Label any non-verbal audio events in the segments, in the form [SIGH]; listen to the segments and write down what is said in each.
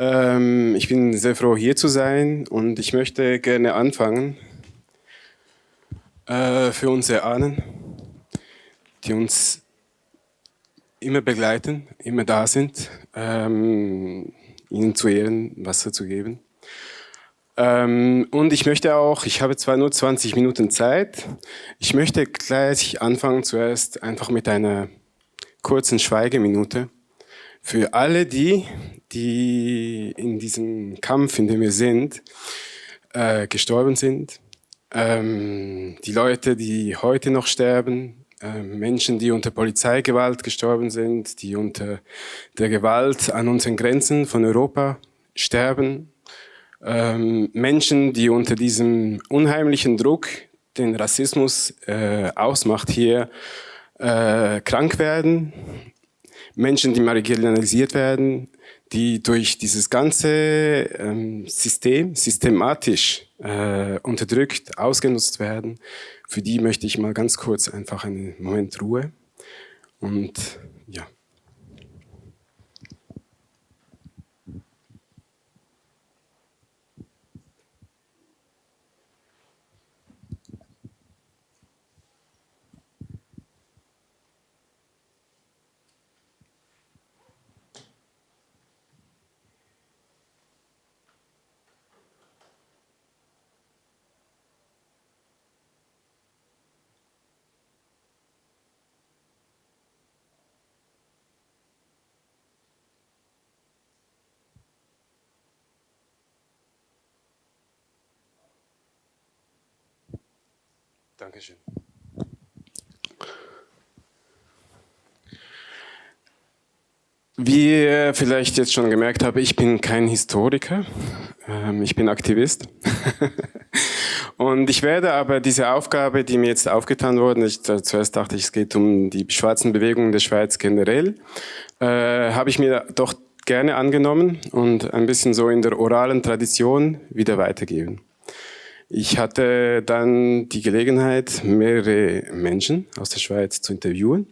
Ähm, ich bin sehr froh, hier zu sein und ich möchte gerne anfangen äh, für unsere Ahnen, die uns immer begleiten, immer da sind, ähm, ihnen zu ehren, Wasser zu geben. Ähm, und ich möchte auch, ich habe zwar nur 20 Minuten Zeit, ich möchte gleich anfangen zuerst einfach mit einer kurzen Schweigeminute für alle die, die in diesem Kampf, in dem wir sind, äh, gestorben sind. Ähm, die Leute, die heute noch sterben, äh, Menschen, die unter Polizeigewalt gestorben sind, die unter der Gewalt an unseren Grenzen von Europa sterben. Ähm, Menschen, die unter diesem unheimlichen Druck, den Rassismus äh, ausmacht, hier äh, krank werden Menschen, die marginalisiert werden, die durch dieses ganze ähm, System systematisch äh, unterdrückt, ausgenutzt werden, für die möchte ich mal ganz kurz einfach einen Moment Ruhe. Und ja. Dankeschön. Wie ihr vielleicht jetzt schon gemerkt habt, ich bin kein Historiker, ähm, ich bin Aktivist. [LAUGHS] Und ich werde aber diese Aufgabe, die mir jetzt aufgetan wurde, ich, zuerst dachte ich, es geht um die schwarzen Bewegungen der Schweiz generell, äh, habe ich mir doch gerne angenommen und ein bisschen so in der oralen Tradition wieder weitergeben. Ich hatte dann die Gelegenheit, mehrere Menschen aus der Schweiz zu interviewen.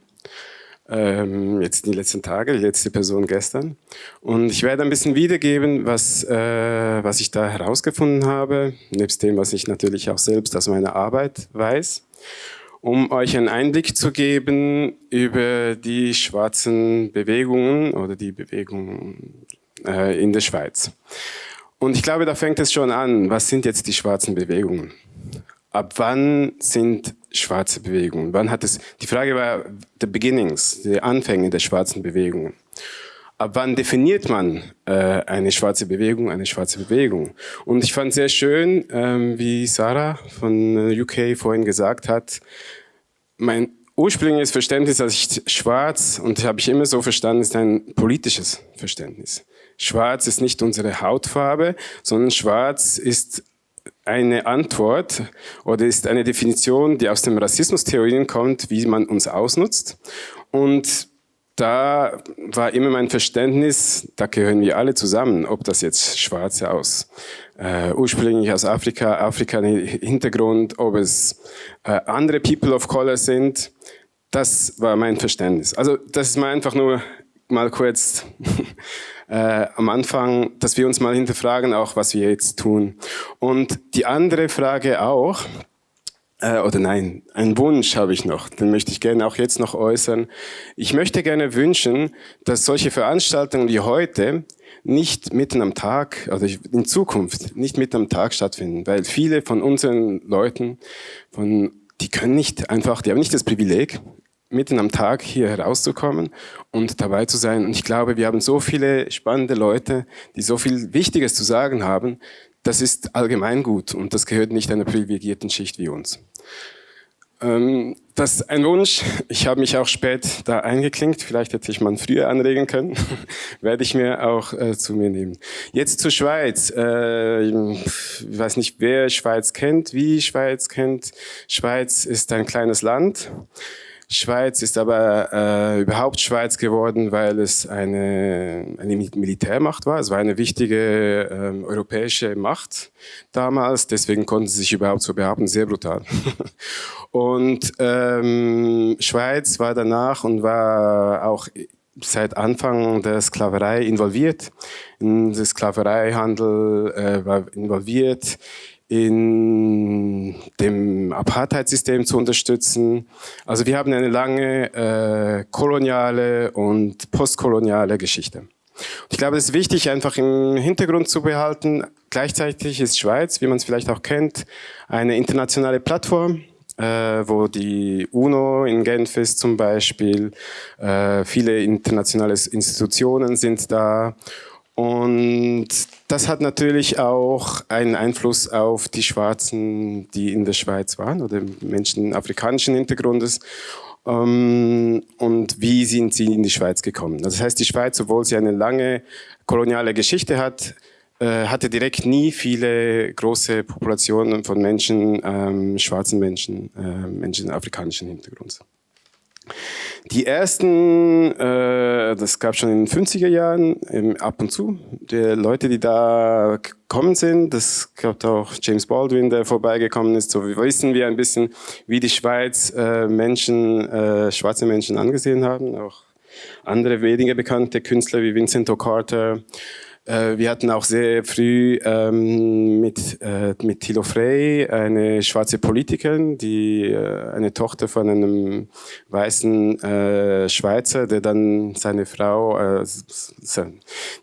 Ähm, jetzt in den letzten Tagen, die letzte Person gestern. Und ich werde ein bisschen wiedergeben, was, äh, was ich da herausgefunden habe, nebst dem, was ich natürlich auch selbst aus meiner Arbeit weiß, um euch einen Einblick zu geben über die schwarzen Bewegungen oder die Bewegungen äh, in der Schweiz. Und ich glaube, da fängt es schon an. Was sind jetzt die schwarzen Bewegungen? Ab wann sind schwarze Bewegungen? Wann hat es, die Frage war the beginnings, die Anfänge der schwarzen Bewegungen. Ab wann definiert man äh, eine schwarze Bewegung, eine schwarze Bewegung? Und ich fand sehr schön, ähm, wie Sarah von äh, UK vorhin gesagt hat, mein ursprüngliches Verständnis, als ich schwarz, und habe ich immer so verstanden, ist ein politisches Verständnis. Schwarz ist nicht unsere Hautfarbe, sondern schwarz ist eine Antwort oder ist eine Definition, die aus dem Rassismustheorien kommt, wie man uns ausnutzt. Und da war immer mein Verständnis, da gehören wir alle zusammen, ob das jetzt Schwarze aus, äh, ursprünglich aus Afrika, Afrika-Hintergrund, ob es äh, andere People of Color sind, das war mein Verständnis. Also das ist mal einfach nur mal kurz [LAUGHS] äh, am Anfang, dass wir uns mal hinterfragen, auch was wir jetzt tun. Und die andere Frage auch, äh, oder nein, einen Wunsch habe ich noch, den möchte ich gerne auch jetzt noch äußern. Ich möchte gerne wünschen, dass solche Veranstaltungen wie heute nicht mitten am Tag, also in Zukunft nicht mitten am Tag stattfinden, weil viele von unseren Leuten, von, die können nicht einfach, die haben nicht das Privileg, mitten am Tag hier herauszukommen und dabei zu sein. Und ich glaube, wir haben so viele spannende Leute, die so viel Wichtiges zu sagen haben. Das ist allgemein gut und das gehört nicht einer privilegierten Schicht wie uns. Ähm, das ist ein Wunsch. Ich habe mich auch spät da eingeklinkt. Vielleicht hätte ich mal früher anregen können. [LAUGHS] Werde ich mir auch äh, zu mir nehmen. Jetzt zur Schweiz. Äh, ich weiß nicht, wer Schweiz kennt, wie Schweiz kennt. Schweiz ist ein kleines Land. Schweiz ist aber äh, überhaupt Schweiz geworden, weil es eine, eine Militärmacht war. Es war eine wichtige ähm, europäische Macht damals, deswegen konnten sie sich überhaupt so behaupten, sehr brutal. [LAUGHS] und ähm, Schweiz war danach und war auch seit Anfang der Sklaverei involviert, in den Sklavereihandel äh, war involviert, in dem Apartheidssystem zu unterstützen. Also wir haben eine lange äh, koloniale und postkoloniale Geschichte. Und ich glaube, es ist wichtig, einfach im Hintergrund zu behalten. Gleichzeitig ist Schweiz, wie man es vielleicht auch kennt, eine internationale Plattform, äh, wo die UNO in Genf ist zum Beispiel. Äh, viele internationale Institutionen sind da. Und das hat natürlich auch einen Einfluss auf die Schwarzen, die in der Schweiz waren oder Menschen afrikanischen Hintergrundes. Ähm, und wie sind sie in die Schweiz gekommen? Das heißt, die Schweiz, obwohl sie eine lange koloniale Geschichte hat, äh, hatte direkt nie viele große Populationen von Menschen, ähm, schwarzen Menschen, äh, Menschen afrikanischen Hintergrunds. Die ersten, äh, das gab schon in den 50er Jahren, ab und zu, die Leute, die da gekommen sind, das gab auch James Baldwin, der vorbeigekommen ist, so wissen wir ein bisschen, wie die Schweiz äh, Menschen, äh, schwarze Menschen angesehen haben, auch andere weniger bekannte Künstler wie Vincent O'Carter, äh, wir hatten auch sehr früh ähm, mit, äh, mit Thilo Frey eine schwarze Politikerin, die äh, eine Tochter von einem weißen äh, Schweizer, der dann seine Frau, äh,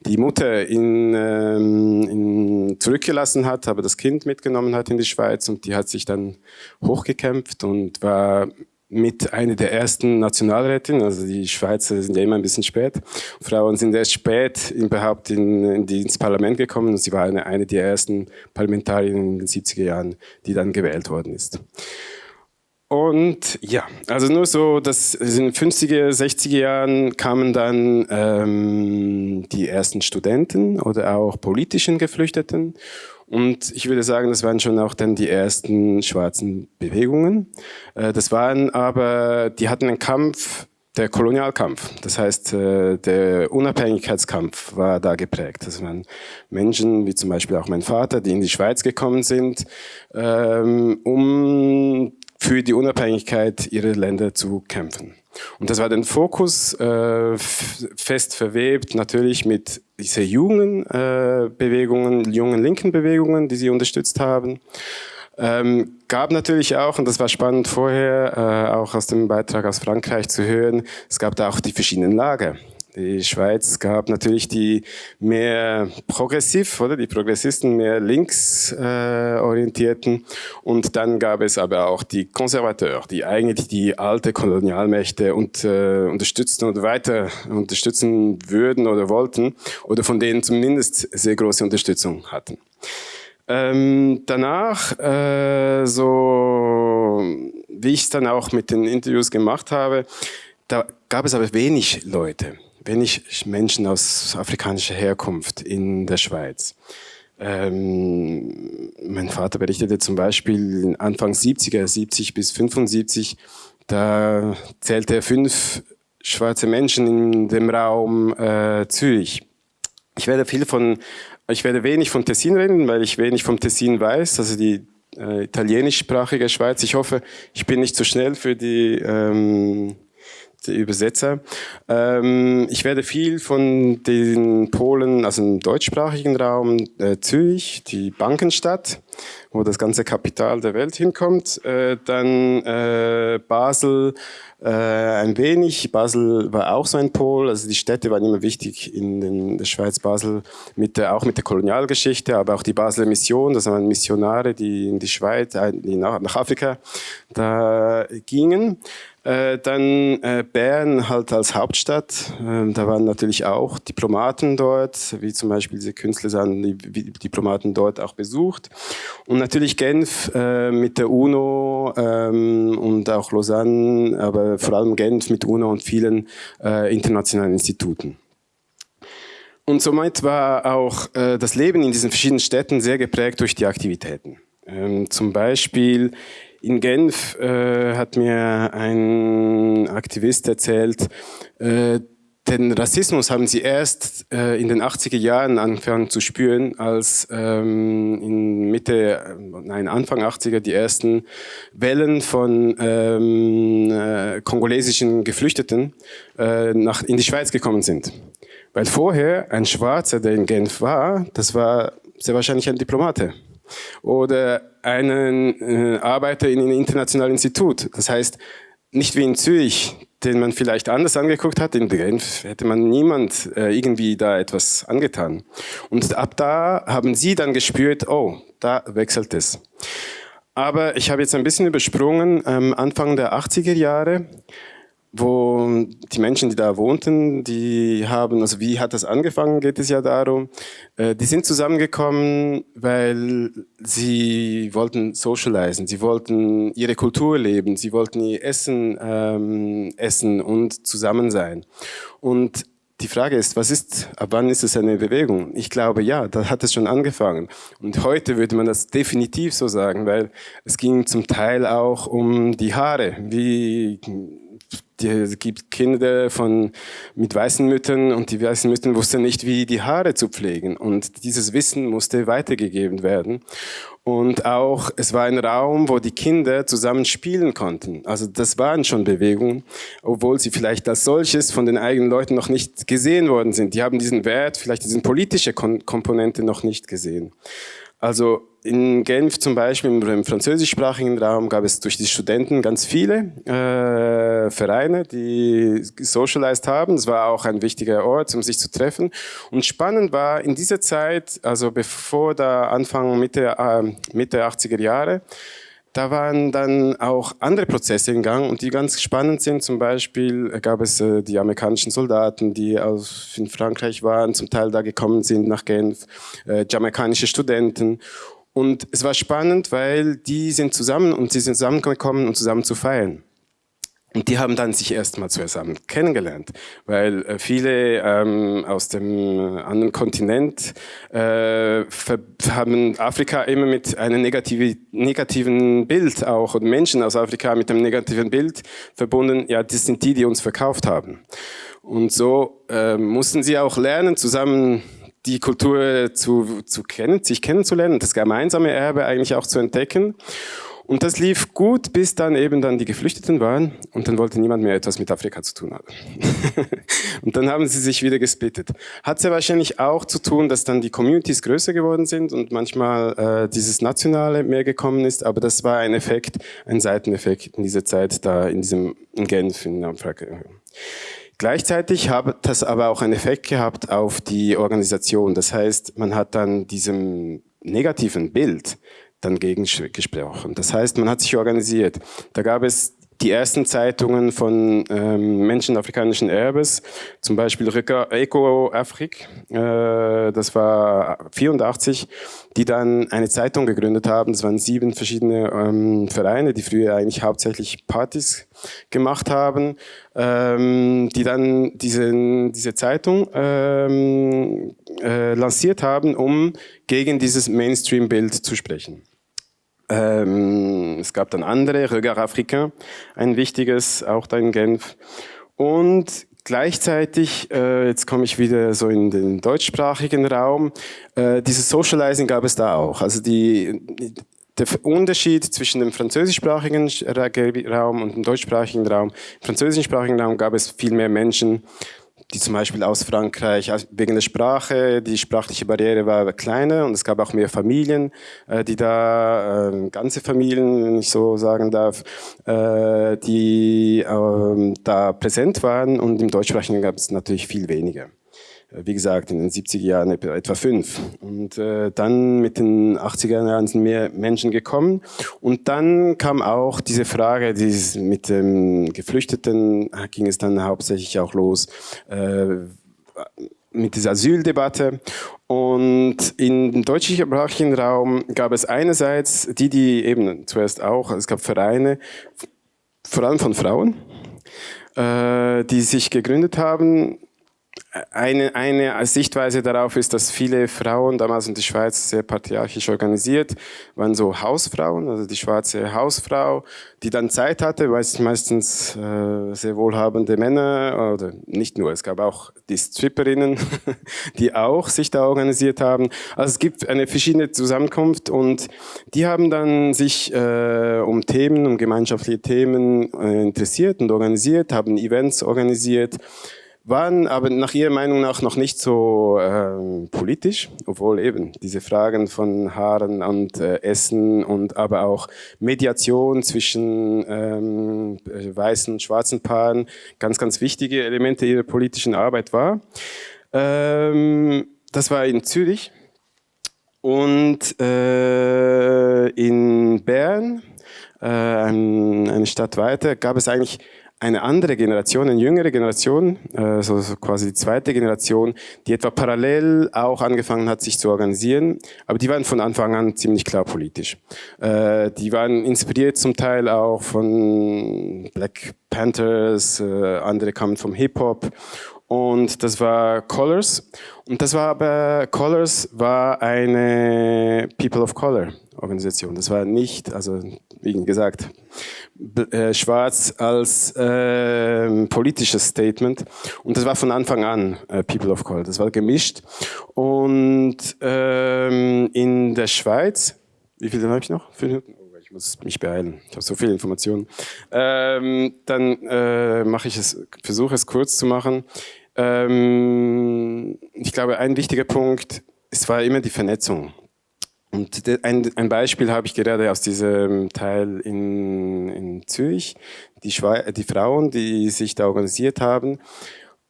die Mutter in, ähm, in zurückgelassen hat, aber das Kind mitgenommen hat in die Schweiz und die hat sich dann hochgekämpft und war mit einer der ersten Nationalrätinnen, also die Schweizer sind ja immer ein bisschen spät. Frauen sind erst spät überhaupt in, in ins Parlament gekommen und sie war eine, eine der ersten Parlamentarierinnen in den 70er Jahren, die dann gewählt worden ist. Und ja, also nur so, dass in den 50er, 60er Jahren kamen dann ähm, die ersten Studenten oder auch politischen Geflüchteten und ich würde sagen, das waren schon auch dann die ersten schwarzen Bewegungen. Äh, das waren aber, die hatten einen Kampf, der Kolonialkampf. Das heißt, äh, der Unabhängigkeitskampf war da geprägt. Das waren Menschen, wie zum Beispiel auch mein Vater, die in die Schweiz gekommen sind, ähm, um für die Unabhängigkeit ihrer Länder zu kämpfen. Und das war den Fokus äh, fest verwebt, natürlich mit dieser jungen äh, Bewegungen, jungen linken Bewegungen, die sie unterstützt haben. Ähm, gab natürlich auch, und das war spannend vorher, äh, auch aus dem Beitrag aus Frankreich zu hören, es gab da auch die verschiedenen Lager. Die Schweiz gab natürlich die mehr progressiv, oder die Progressisten mehr links äh, orientierten. Und dann gab es aber auch die Konservateur, die eigentlich die alte Kolonialmächte und, äh, unterstützten oder weiter unterstützen würden oder wollten oder von denen zumindest sehr große Unterstützung hatten. Ähm, danach, äh, so wie ich es dann auch mit den Interviews gemacht habe, da gab es aber wenig Leute wenig Menschen aus afrikanischer Herkunft in der Schweiz. Ähm, mein Vater berichtete zum Beispiel Anfang 70er, 70 bis 75, da zählte er fünf schwarze Menschen in dem Raum äh, Zürich. Ich werde viel von, ich werde wenig von Tessin reden, weil ich wenig vom Tessin weiß, also die äh, italienischsprachige Schweiz. Ich hoffe, ich bin nicht zu schnell für die ähm, Übersetzer. Ähm, ich werde viel von den Polen, also im deutschsprachigen Raum, äh, Zürich, die Bankenstadt, wo das ganze Kapital der Welt hinkommt, äh, dann äh, Basel äh, ein wenig. Basel war auch so ein Pol, also die Städte waren immer wichtig in, den, der Schweiz, Basel, mit der, auch mit der Kolonialgeschichte, aber auch die Basler Mission, das waren Missionare, die in die Schweiz, äh, die nach, nach Afrika da gingen. Äh, dann äh, Bern halt als Hauptstadt. Äh, da waren natürlich auch Diplomaten dort, wie zum Beispiel diese Künstler die Diplomaten dort auch besucht. Und natürlich Genf äh, mit der UNO ähm, und auch Lausanne, aber vor allem Genf mit UNO und vielen äh, internationalen Instituten. Und somit war auch äh, das Leben in diesen verschiedenen Städten sehr geprägt durch die Aktivitäten. Ähm, zum Beispiel in Genf äh, hat mir ein Aktivist erzählt, äh, den Rassismus haben sie erst äh, in den 80er Jahren angefangen zu spüren, als ähm, in Mitte, nein, Anfang 80er die ersten Wellen von ähm, äh, kongolesischen Geflüchteten äh, nach, in die Schweiz gekommen sind. Weil vorher ein Schwarzer, der in Genf war, das war sehr wahrscheinlich ein Diplomate oder einen äh, Arbeiter in einem internationalen Institut. Das heißt, nicht wie in Zürich, den man vielleicht anders angeguckt hat, in Genf hätte man niemand äh, irgendwie da etwas angetan. Und ab da haben sie dann gespürt, oh, da wechselt es. Aber ich habe jetzt ein bisschen übersprungen, ähm, Anfang der 80er Jahre wo die Menschen, die da wohnten, die haben, also wie hat das angefangen, geht es ja darum, äh, die sind zusammengekommen, weil sie wollten socialisen, sie wollten ihre Kultur leben, sie wollten ihr Essen ähm, essen und zusammen sein. Und die Frage ist, was ist, ab wann ist es eine Bewegung? Ich glaube, ja, da hat es schon angefangen. Und heute würde man das definitiv so sagen, weil es ging zum Teil auch um die Haare. Wie es gibt Kinder von, mit weißen Müttern und die weißen Mütter wussten nicht, wie die Haare zu pflegen. Und dieses Wissen musste weitergegeben werden. Und auch, es war ein Raum, wo die Kinder zusammen spielen konnten. Also das waren schon Bewegungen, obwohl sie vielleicht als solches von den eigenen Leuten noch nicht gesehen worden sind. Die haben diesen Wert, vielleicht diese politische Komponente noch nicht gesehen. Also in Genf zum Beispiel im französischsprachigen Raum gab es durch die Studenten ganz viele äh, Vereine, die socialized haben. Es war auch ein wichtiger Ort, um sich zu treffen. Und spannend war in dieser Zeit, also bevor der Anfang Mitte, äh, Mitte 80er Jahre, da waren dann auch andere Prozesse in Gang und die ganz spannend sind. Zum Beispiel gab es äh, die amerikanischen Soldaten, die aus in Frankreich waren, zum Teil da gekommen sind nach Genf, äh, jamaikanische Studenten. Und es war spannend, weil die sind zusammen und sie sind zusammengekommen, um zusammen zu feiern. Und die haben dann sich erstmal zusammen kennengelernt, weil äh, viele ähm, aus dem anderen Kontinent äh, haben Afrika immer mit einem negative, negativen Bild auch und Menschen aus Afrika mit einem negativen Bild verbunden. Ja, das sind die, die uns verkauft haben. Und so äh, mussten sie auch lernen, zusammen die Kultur zu, zu kennen, sich kennenzulernen, das gemeinsame Erbe eigentlich auch zu entdecken. Und das lief gut, bis dann eben dann die Geflüchteten waren und dann wollte niemand mehr etwas mit Afrika zu tun haben. [LAUGHS] und dann haben sie sich wieder gesplittet. Hat sehr wahrscheinlich auch zu tun, dass dann die Communities größer geworden sind und manchmal äh, dieses Nationale mehr gekommen ist, aber das war ein Effekt, ein Seiteneffekt in dieser Zeit da in diesem in Genf in Afrika. Gleichzeitig hat das aber auch einen Effekt gehabt auf die Organisation. Das heißt, man hat dann diesem negativen Bild dann gegengesprochen. Das heißt, man hat sich organisiert. Da gab es die ersten Zeitungen von ähm, Menschen afrikanischen Erbes, zum Beispiel Eco Afrique, äh, das war 84, die dann eine Zeitung gegründet haben. Das waren sieben verschiedene ähm, Vereine, die früher eigentlich hauptsächlich Partys gemacht haben, ähm, die dann diese, diese Zeitung ähm, äh, lanciert haben, um gegen dieses Mainstream-Bild zu sprechen. Ähm, es gab dann andere, Regard Africain, ein wichtiges, auch da in Genf. Und gleichzeitig, äh, jetzt komme ich wieder so in den deutschsprachigen Raum, äh, dieses Socializing gab es da auch. Also die, der Unterschied zwischen dem französischsprachigen Raum und dem deutschsprachigen Raum. Im französischsprachigen Raum gab es viel mehr Menschen, die zum Beispiel aus Frankreich, wegen der Sprache, die sprachliche Barriere war kleiner und es gab auch mehr Familien, äh, die da, äh, ganze Familien, wenn ich so sagen darf, äh, die ähm, da präsent waren und im Deutschsprachigen gab es natürlich viel weniger wie gesagt, in den 70er Jahren etwa fünf. Und äh, dann mit den 80er Jahren sind mehr Menschen gekommen. Und dann kam auch diese Frage, dieses, mit dem Geflüchteten ging es dann hauptsächlich auch los, äh, mit dieser Asyldebatte. Und im deutschsprachigen Raum gab es einerseits die, die eben zuerst auch, es gab Vereine, vor allem von Frauen, äh, die sich gegründet haben, eine, eine Sichtweise darauf ist, dass viele Frauen damals in der Schweiz sehr patriarchisch organisiert waren, so Hausfrauen, also die schwarze Hausfrau, die dann Zeit hatte, weil es meistens äh, sehr wohlhabende Männer oder nicht nur, es gab auch die Stripperinnen, [LAUGHS] die auch sich da organisiert haben. Also es gibt eine verschiedene Zusammenkunft und die haben dann sich äh, um Themen, um gemeinschaftliche Themen äh, interessiert und organisiert, haben Events organisiert waren aber nach Ihrer Meinung nach noch nicht so ähm, politisch, obwohl eben diese Fragen von Haaren und äh, Essen und aber auch Mediation zwischen ähm, weißen und schwarzen Paaren ganz, ganz wichtige Elemente Ihrer politischen Arbeit war. Ähm, das war in Zürich und äh, in Bern, äh, eine Stadt weiter, gab es eigentlich eine andere Generation, eine jüngere Generation, äh, so, so quasi die zweite Generation, die etwa parallel auch angefangen hat, sich zu organisieren, aber die waren von Anfang an ziemlich klar politisch. Äh, die waren inspiriert zum Teil auch von Black Panthers, äh, andere kamen vom Hip-Hop und das war Colors. Und das war aber, Colors war eine People of Color Organisation. Das war nicht, also wie gesagt, äh, schwarz als äh, politisches Statement. Und das war von Anfang an äh, People of Color. Das war gemischt. Und ähm, in der Schweiz, wie viel habe ich noch? Fünf Minuten? Oh, ich muss mich beeilen. Ich habe so viele Informationen. Ähm, dann äh, mache ich es, versuche es kurz zu machen. Ähm, ich glaube, ein wichtiger Punkt, es war immer die Vernetzung. Und ein, ein Beispiel habe ich gerade aus diesem Teil in, in Zürich, die, die Frauen, die sich da organisiert haben.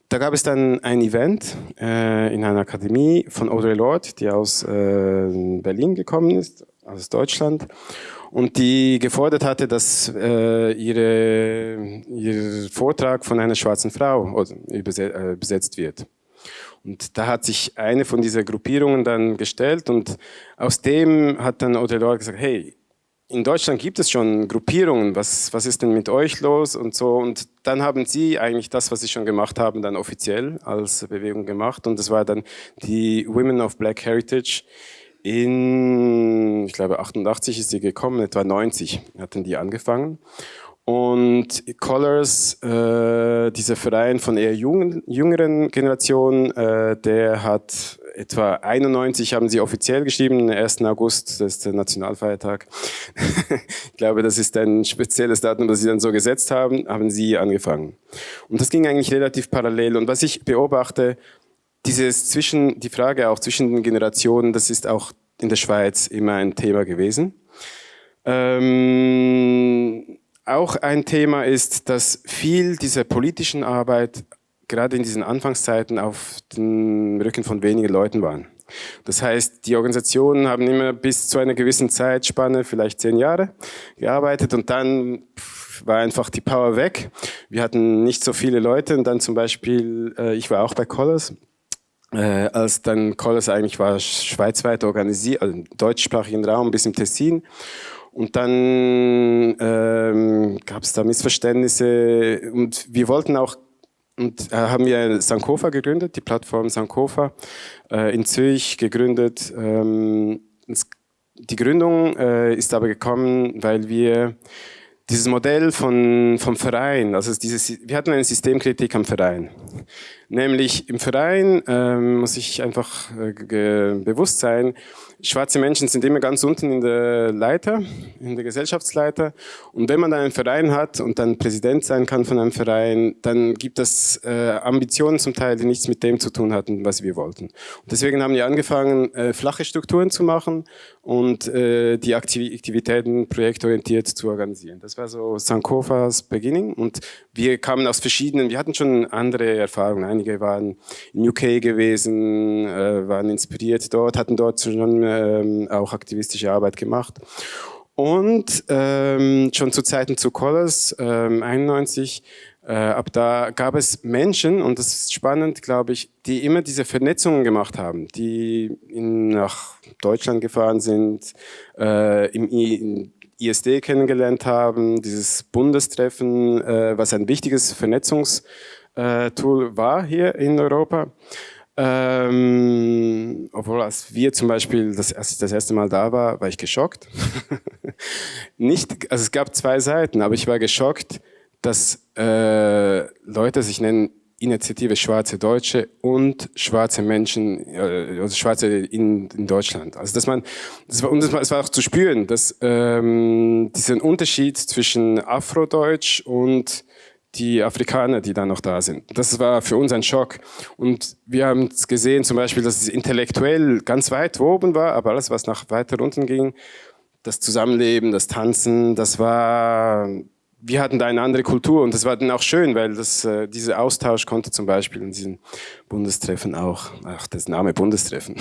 Da gab es dann ein Event äh, in einer Akademie von Audre Lorde, die aus äh, Berlin gekommen ist, aus Deutschland, und die gefordert hatte, dass äh, ihre, ihr Vortrag von einer schwarzen Frau übersetzt wird. Und da hat sich eine von dieser Gruppierungen dann gestellt und aus dem hat dann Odelor gesagt, hey, in Deutschland gibt es schon Gruppierungen, was, was ist denn mit euch los und so. Und dann haben sie eigentlich das, was sie schon gemacht haben, dann offiziell als Bewegung gemacht. Und das war dann die Women of Black Heritage. In, ich glaube, 88 ist sie gekommen, etwa 90 hatten die angefangen. Und Colors, äh, dieser Verein von eher jungen, jüngeren Generationen, äh, der hat etwa 91 haben sie offiziell geschrieben, 1. August, das ist der Nationalfeiertag. [LAUGHS] ich glaube, das ist ein spezielles Datum, das sie dann so gesetzt haben, haben sie angefangen. Und das ging eigentlich relativ parallel. Und was ich beobachte, dieses zwischen, die Frage auch zwischen den Generationen, das ist auch in der Schweiz immer ein Thema gewesen. Ähm, auch ein Thema ist, dass viel dieser politischen Arbeit gerade in diesen Anfangszeiten auf dem Rücken von wenigen Leuten waren. Das heißt, die Organisationen haben immer bis zu einer gewissen Zeitspanne, vielleicht zehn Jahre, gearbeitet und dann war einfach die Power weg. Wir hatten nicht so viele Leute und dann zum Beispiel, äh, ich war auch bei Colors, äh, als dann Colors eigentlich war schweizweit organisiert, also im deutschsprachigen Raum bis im Tessin und dann ähm, gab es da Missverständnisse und wir wollten auch und äh, haben wir Sankofa gegründet, die Plattform Sankofa äh, in Zürich gegründet. Ähm, die Gründung äh, ist aber gekommen, weil wir dieses Modell von, vom Verein, also dieses, wir hatten eine Systemkritik am Verein. Nämlich im Verein ähm, muss ich einfach äh, bewusst sein, schwarze Menschen sind immer ganz unten in der Leiter, in der Gesellschaftsleiter. Und wenn man dann einen Verein hat und dann Präsident sein kann von einem Verein, dann gibt es äh, Ambitionen zum Teil, die nichts mit dem zu tun hatten, was wir wollten. Und deswegen haben wir angefangen, äh, flache Strukturen zu machen und äh, die Aktivitäten projektorientiert zu organisieren. Das war so Sankofas Beginning und wir kamen aus verschiedenen, wir hatten schon andere Erfahrungen. Einige waren in UK gewesen, äh, waren inspiriert dort, hatten dort schon ähm, auch aktivistische Arbeit gemacht. Und ähm, schon zu Zeiten zu Colors, ähm, 91, äh, ab da gab es Menschen, und das ist spannend, glaube ich, die immer diese Vernetzungen gemacht haben, die in, nach Deutschland gefahren sind, äh, im, im ISD kennengelernt haben, dieses Bundestreffen, äh, was ein wichtiges Vernetzungs- äh, war hier in Europa. Ähm, obwohl, als wir zum Beispiel, das, als ich das erste Mal da war, war ich geschockt. [LAUGHS] Nicht, also es gab zwei Seiten, aber ich war geschockt, dass äh, Leute sich nennen Initiative Schwarze Deutsche und schwarze Menschen, äh, also Schwarze in, in Deutschland. Also dass man, das war, und das das war auch zu spüren, dass ähm, diesen Unterschied zwischen Afrodeutsch und die Afrikaner, die da noch da sind. Das war für uns ein Schock. Und wir haben gesehen zum Beispiel, dass es intellektuell ganz weit oben war, aber alles, was nach weiter unten ging, das Zusammenleben, das Tanzen, das war wir hatten da eine andere Kultur und das war dann auch schön, weil das, äh, dieser Austausch konnte zum Beispiel in diesen Bundestreffen auch, ach, das Name Bundestreffen,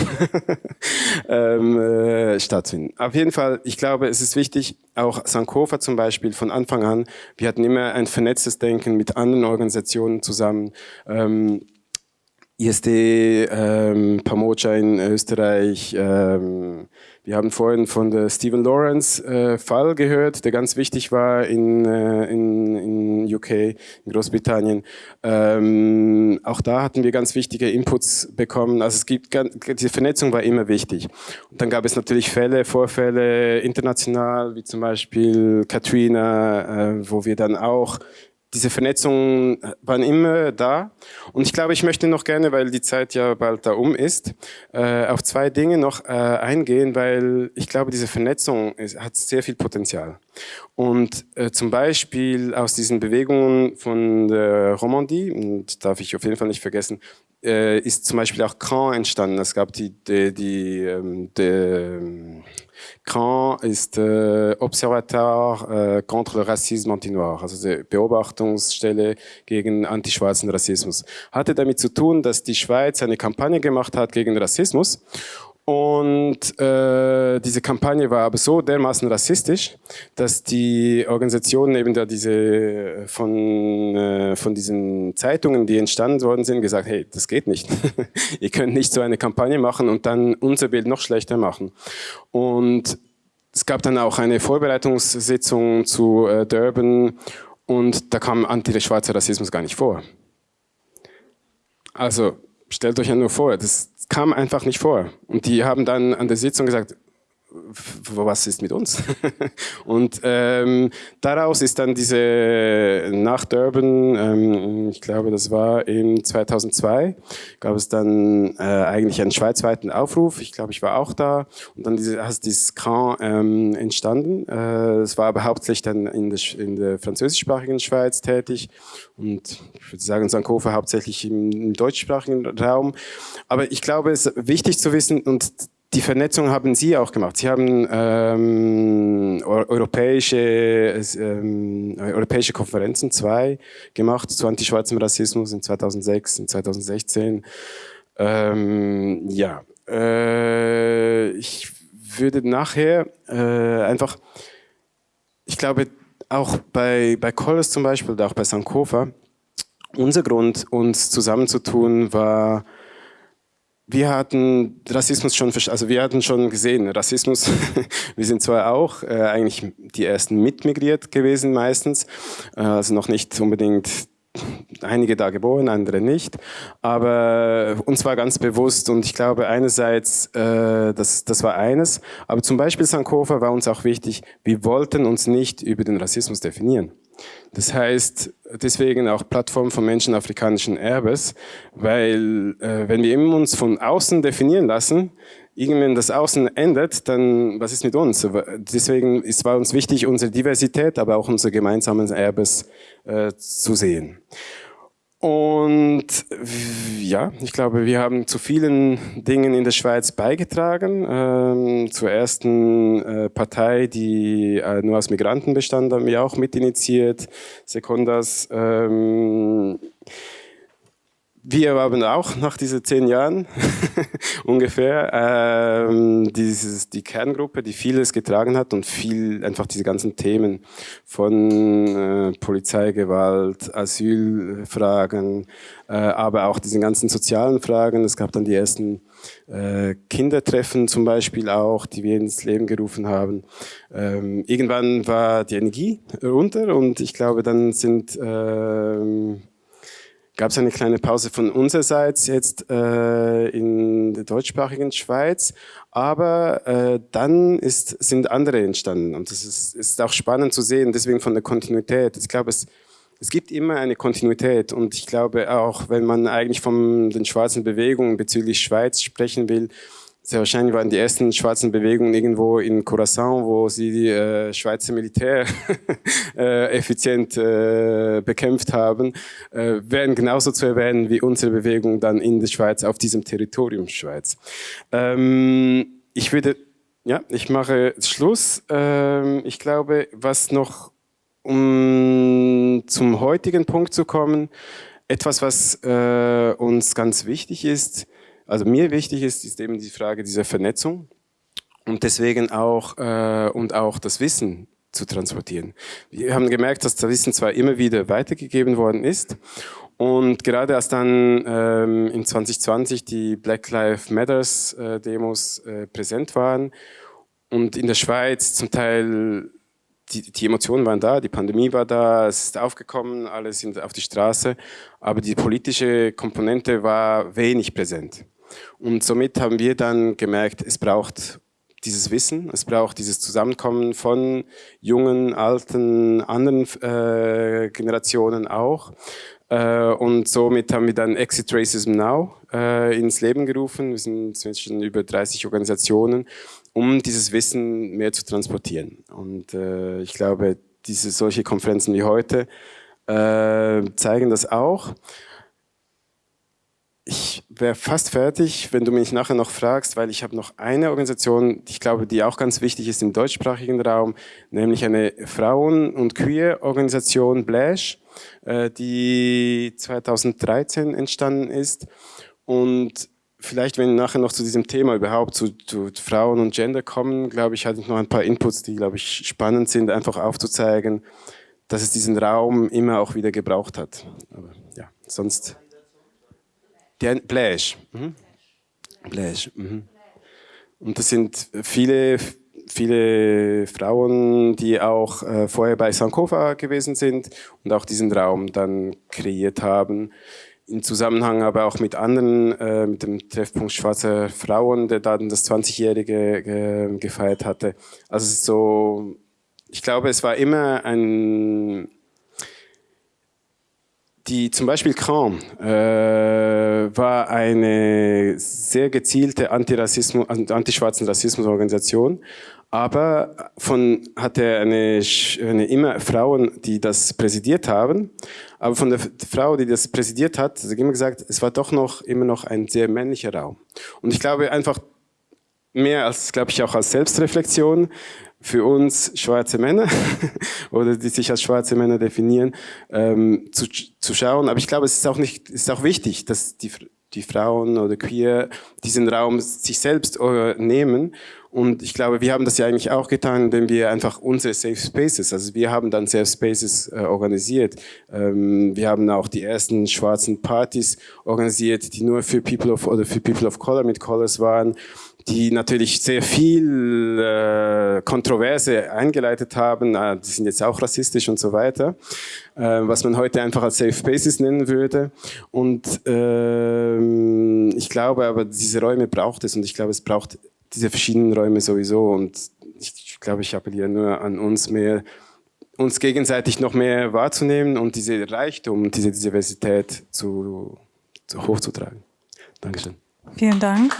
[LAUGHS] ähm, äh, stattfinden. Auf jeden Fall, ich glaube, es ist wichtig, auch Sankofa zum Beispiel von Anfang an, wir hatten immer ein vernetztes Denken mit anderen Organisationen zusammen. Ähm, ISD, ähm, Pamocha in Österreich, ähm, wir haben vorhin von der Stephen Lawrence äh, Fall gehört, der ganz wichtig war in, äh, in, in UK, in Großbritannien. Ähm, auch da hatten wir ganz wichtige Inputs bekommen. Also es gibt, diese Vernetzung war immer wichtig. Und dann gab es natürlich Fälle, Vorfälle international, wie zum Beispiel Katrina, äh, wo wir dann auch diese Vernetzungen waren immer da. Und ich glaube, ich möchte noch gerne, weil die Zeit ja bald da um ist, äh, auf zwei Dinge noch äh, eingehen, weil ich glaube, diese Vernetzung hat sehr viel Potenzial. Und äh, zum Beispiel aus diesen Bewegungen von der Romandie, und darf ich auf jeden Fall nicht vergessen, äh, ist zum Beispiel auch Caen entstanden. Es gab die, die, die, ähm, die ähm, Caen ist äh, Observatoire äh, contre le racisme anti-noir, also die Beobachtungsstelle gegen antischwarzen Rassismus. Hatte damit zu tun, dass die Schweiz eine Kampagne gemacht hat gegen Rassismus und äh, diese Kampagne war aber so dermaßen rassistisch, dass die Organisationen eben da diese äh, von, äh, von diesen Zeitungen, die entstanden worden sind, gesagt, hey, das geht nicht. [LAUGHS] Ihr könnt nicht so eine Kampagne machen und dann unser Bild noch schlechter machen. Und es gab dann auch eine Vorbereitungssitzung zu äh, Durban und da kam anti-schwarzer Rassismus gar nicht vor. Also stellt euch ja nur vor, das kam einfach nicht vor. Und die haben dann an der Sitzung gesagt, was ist mit uns? [LAUGHS] und ähm, daraus ist dann diese nach Durban, ähm, ich glaube, das war im 2002, gab es dann äh, eigentlich einen schweizweiten Aufruf. Ich glaube, ich war auch da. Und dann diese, hast dieses Cran ähm, entstanden. Äh, es war aber hauptsächlich dann in der, in der französischsprachigen Schweiz tätig und ich würde sagen Sankofa hauptsächlich im, im deutschsprachigen Raum. Aber ich glaube, es ist wichtig zu wissen und die Vernetzung haben Sie auch gemacht. Sie haben ähm, europäische, ähm, europäische Konferenzen, zwei gemacht zu antischwarzem Rassismus in 2006, in 2016. Ähm, ja, äh, ich würde nachher äh, einfach, ich glaube, auch bei, bei Collis zum Beispiel oder auch bei Sankofa, unser Grund, uns zusammenzutun, war, wir hatten Rassismus schon, also wir hatten schon gesehen, Rassismus, [LAUGHS] wir sind zwar auch äh, eigentlich die ersten mitmigriert gewesen meistens, äh, also noch nicht unbedingt einige da geboren, andere nicht, aber uns war ganz bewusst und ich glaube einerseits, äh, das, das war eines, aber zum Beispiel Sankofa war uns auch wichtig, wir wollten uns nicht über den Rassismus definieren. Das heißt, deswegen auch Plattform von Menschen afrikanischen Erbes, weil äh, wenn wir uns von außen definieren lassen, irgendwann das Außen endet, dann was ist mit uns? Deswegen ist war uns wichtig, unsere Diversität, aber auch unser gemeinsames Erbes äh, zu sehen. Und ja, ich glaube, wir haben zu vielen Dingen in der Schweiz beigetragen. Ähm, zur ersten äh, Partei, die äh, nur aus Migranten bestand, haben wir auch mitinitiiert. Sekundas. Ähm, wir haben auch nach diesen zehn Jahren [LAUGHS] ungefähr ähm, dieses, die Kerngruppe, die vieles getragen hat und viel einfach diese ganzen Themen von äh, Polizeigewalt, Asylfragen, äh, aber auch diese ganzen sozialen Fragen. Es gab dann die ersten äh, Kindertreffen zum Beispiel auch, die wir ins Leben gerufen haben. Ähm, irgendwann war die Energie runter und ich glaube, dann sind ähm, gab es eine kleine Pause von unsererseits jetzt äh, in der deutschsprachigen Schweiz, aber äh, dann ist, sind andere entstanden. Und das ist, ist auch spannend zu sehen, deswegen von der Kontinuität. Ich glaube, es, es gibt immer eine Kontinuität. Und ich glaube auch, wenn man eigentlich von den schwarzen Bewegungen bezüglich Schweiz sprechen will, sehr wahrscheinlich waren die ersten schwarzen Bewegungen irgendwo in Curaçao, wo sie die äh, Schweizer Militär [LAUGHS] äh, effizient äh, bekämpft haben, äh, wären genauso zu erwähnen wie unsere Bewegung dann in der Schweiz auf diesem Territorium Schweiz. Ähm, ich würde, ja, ich mache Schluss. Ähm, ich glaube, was noch, um zum heutigen Punkt zu kommen, etwas, was äh, uns ganz wichtig ist, also mir wichtig ist, ist eben die Frage dieser Vernetzung und deswegen auch, äh, und auch das Wissen zu transportieren. Wir haben gemerkt, dass das Wissen zwar immer wieder weitergegeben worden ist und gerade als dann ähm, in 2020 die Black Lives Matters äh, Demos äh, präsent waren und in der Schweiz zum Teil die, die, Emotionen waren da, die Pandemie war da, es ist aufgekommen, alle sind auf die Straße, aber die politische Komponente war wenig präsent. Und somit haben wir dann gemerkt, es braucht dieses Wissen, es braucht dieses Zusammenkommen von jungen, alten, anderen äh, Generationen auch. Äh, und somit haben wir dann Exit Racism Now äh, ins Leben gerufen. Wir sind inzwischen über 30 Organisationen, um dieses Wissen mehr zu transportieren. Und äh, ich glaube, diese solche Konferenzen wie heute äh, zeigen das auch ich wäre fast fertig, wenn du mich nachher noch fragst, weil ich habe noch eine Organisation, ich glaube, die auch ganz wichtig ist im deutschsprachigen Raum, nämlich eine Frauen- und Queer-Organisation Blash, äh, die 2013 entstanden ist. Und vielleicht, wenn nachher noch zu diesem Thema überhaupt zu, zu Frauen und Gender kommen, glaube ich, hatte ich noch ein paar Inputs, die, glaube ich, spannend sind, einfach aufzuzeigen, dass es diesen Raum immer auch wieder gebraucht hat. Aber ja, sonst... Der Blash. Mhm. Blash. Mhm. Und das sind viele, viele Frauen, die auch äh, vorher bei Sankofa gewesen sind und auch diesen Raum dann kreiert haben. In Zusammenhang aber auch mit anderen, äh, mit dem Treffpunkt Schwarzer Frauen, der dann das 20-Jährige äh, gefeiert hatte. Also so, ich glaube, es war immer ein, die zum Beispiel Kram äh, war eine sehr gezielte Antirassismus, antischwarzen Rassismusorganisation, aber von hatte eine, eine immer Frauen, die das präsidiert haben, aber von der Frau, die das präsidiert hat, hat immer gesagt, es war doch noch immer noch ein sehr männlicher Raum. Und ich glaube einfach mehr als, glaube ich, auch als Selbstreflexion, für uns schwarze Männer [LAUGHS] oder die sich als schwarze Männer definieren, ähm, zu, zu schauen. Aber ich glaube, es ist auch nicht, es ist auch wichtig, dass die, die Frauen oder Queer diesen Raum sich selbst äh, nehmen. Und ich glaube, wir haben das ja eigentlich auch getan, indem wir einfach unsere Safe Spaces, also wir haben dann Safe Spaces äh, organisiert. Ähm, wir haben auch die ersten schwarzen Partys organisiert, die nur für People of oder für People of Color mit Colors waren die natürlich sehr viel äh, Kontroverse eingeleitet haben. Äh, die sind jetzt auch rassistisch und so weiter, äh, was man heute einfach als Safe Spaces nennen würde. Und äh, ich glaube aber, diese Räume braucht es und ich glaube, es braucht diese verschiedenen Räume sowieso. Und ich, ich glaube, ich appelliere nur an uns mehr, uns gegenseitig noch mehr wahrzunehmen und diese Reichtum, diese Diversität zu, zu hochzutragen. Dankeschön. Vielen Dank.